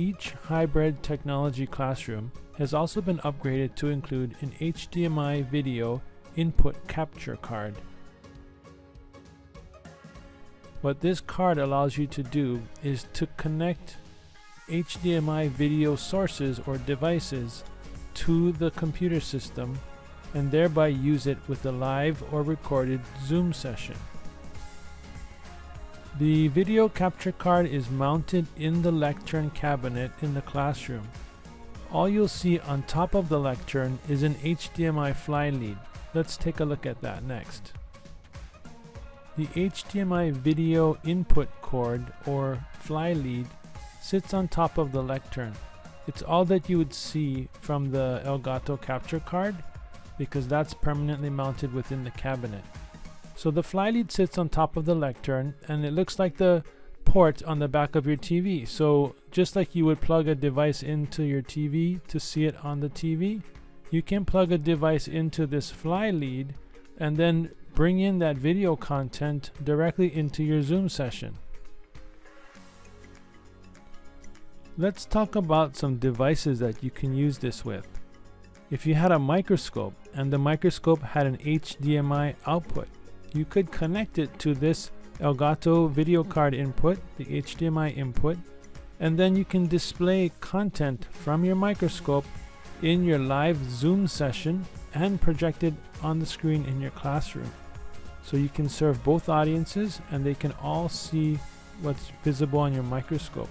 each hybrid technology classroom has also been upgraded to include an HDMI video input capture card. What this card allows you to do is to connect HDMI video sources or devices to the computer system and thereby use it with a live or recorded Zoom session. The video capture card is mounted in the lectern cabinet in the classroom. All you'll see on top of the lectern is an HDMI fly lead. Let's take a look at that next. The HDMI video input cord or fly lead sits on top of the lectern. It's all that you would see from the Elgato capture card because that's permanently mounted within the cabinet. So the fly lead sits on top of the lectern and it looks like the port on the back of your TV. So just like you would plug a device into your TV to see it on the TV, you can plug a device into this fly lead and then bring in that video content directly into your Zoom session. Let's talk about some devices that you can use this with. If you had a microscope and the microscope had an HDMI output, you could connect it to this Elgato video card input, the HDMI input, and then you can display content from your microscope in your live Zoom session and project it on the screen in your classroom. So you can serve both audiences and they can all see what's visible on your microscope.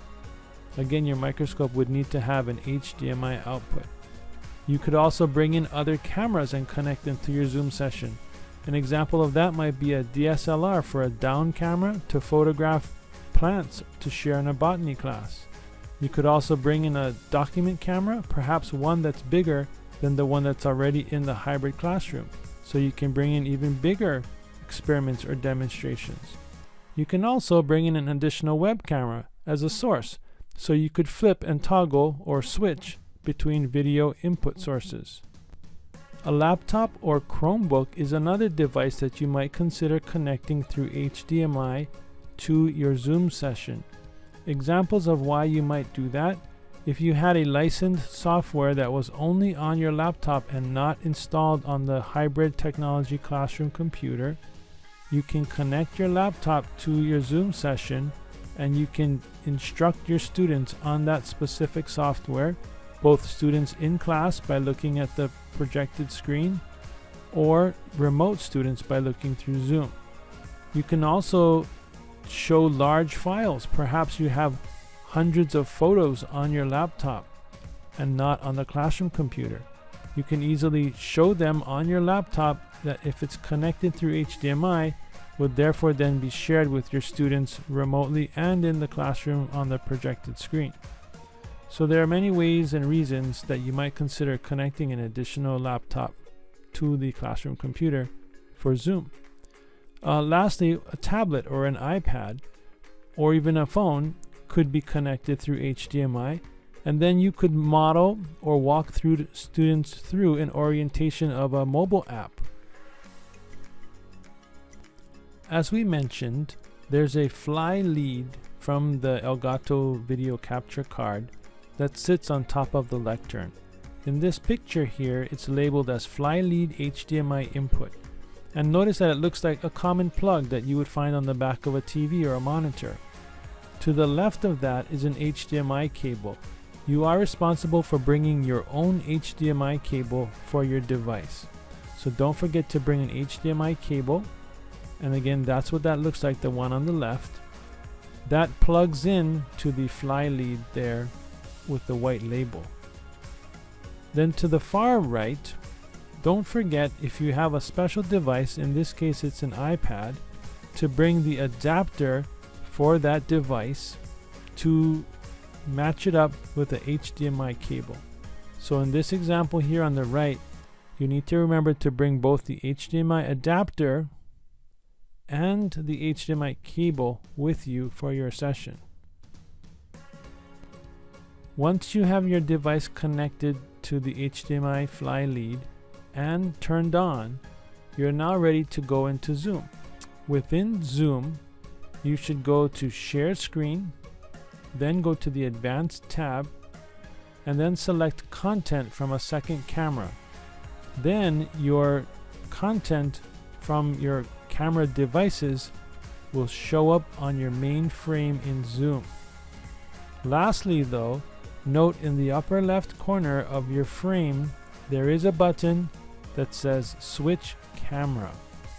Again, your microscope would need to have an HDMI output. You could also bring in other cameras and connect them to your Zoom session. An example of that might be a DSLR for a down camera to photograph plants to share in a botany class. You could also bring in a document camera, perhaps one that's bigger than the one that's already in the hybrid classroom. So you can bring in even bigger experiments or demonstrations. You can also bring in an additional web camera as a source, so you could flip and toggle or switch between video input sources. A laptop or Chromebook is another device that you might consider connecting through HDMI to your Zoom session. Examples of why you might do that if you had a licensed software that was only on your laptop and not installed on the hybrid technology classroom computer, you can connect your laptop to your Zoom session and you can instruct your students on that specific software, both students in class by looking at the projected screen or remote students by looking through Zoom. You can also show large files. Perhaps you have hundreds of photos on your laptop and not on the classroom computer. You can easily show them on your laptop that if it's connected through HDMI, would therefore then be shared with your students remotely and in the classroom on the projected screen. So there are many ways and reasons that you might consider connecting an additional laptop to the classroom computer for Zoom. Uh, lastly, a tablet or an iPad or even a phone could be connected through HDMI and then you could model or walk through students through an orientation of a mobile app. As we mentioned, there's a fly lead from the Elgato video capture card that sits on top of the lectern. In this picture here, it's labeled as fly lead HDMI input. And notice that it looks like a common plug that you would find on the back of a TV or a monitor. To the left of that is an HDMI cable. You are responsible for bringing your own HDMI cable for your device. So don't forget to bring an HDMI cable. And again, that's what that looks like, the one on the left. That plugs in to the fly lead there with the white label. Then to the far right, don't forget if you have a special device, in this case it's an iPad, to bring the adapter for that device to match it up with the HDMI cable. So in this example here on the right, you need to remember to bring both the HDMI adapter and the HDMI cable with you for your session. Once you have your device connected to the HDMI fly lead and turned on, you're now ready to go into Zoom. Within Zoom, you should go to share screen then go to the Advanced tab, and then select Content from a second camera. Then your content from your camera devices will show up on your main frame in Zoom. Lastly though, note in the upper left corner of your frame there is a button that says Switch Camera.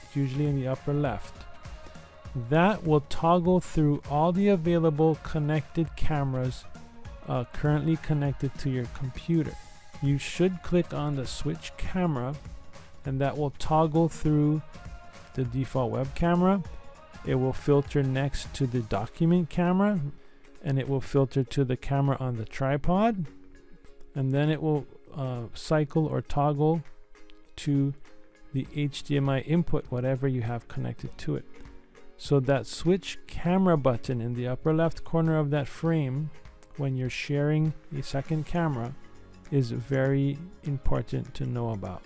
It's usually in the upper left. That will toggle through all the available connected cameras uh, currently connected to your computer. You should click on the switch camera and that will toggle through the default web camera. It will filter next to the document camera and it will filter to the camera on the tripod and then it will uh, cycle or toggle to the HDMI input, whatever you have connected to it. So that switch camera button in the upper left corner of that frame when you're sharing a second camera is very important to know about.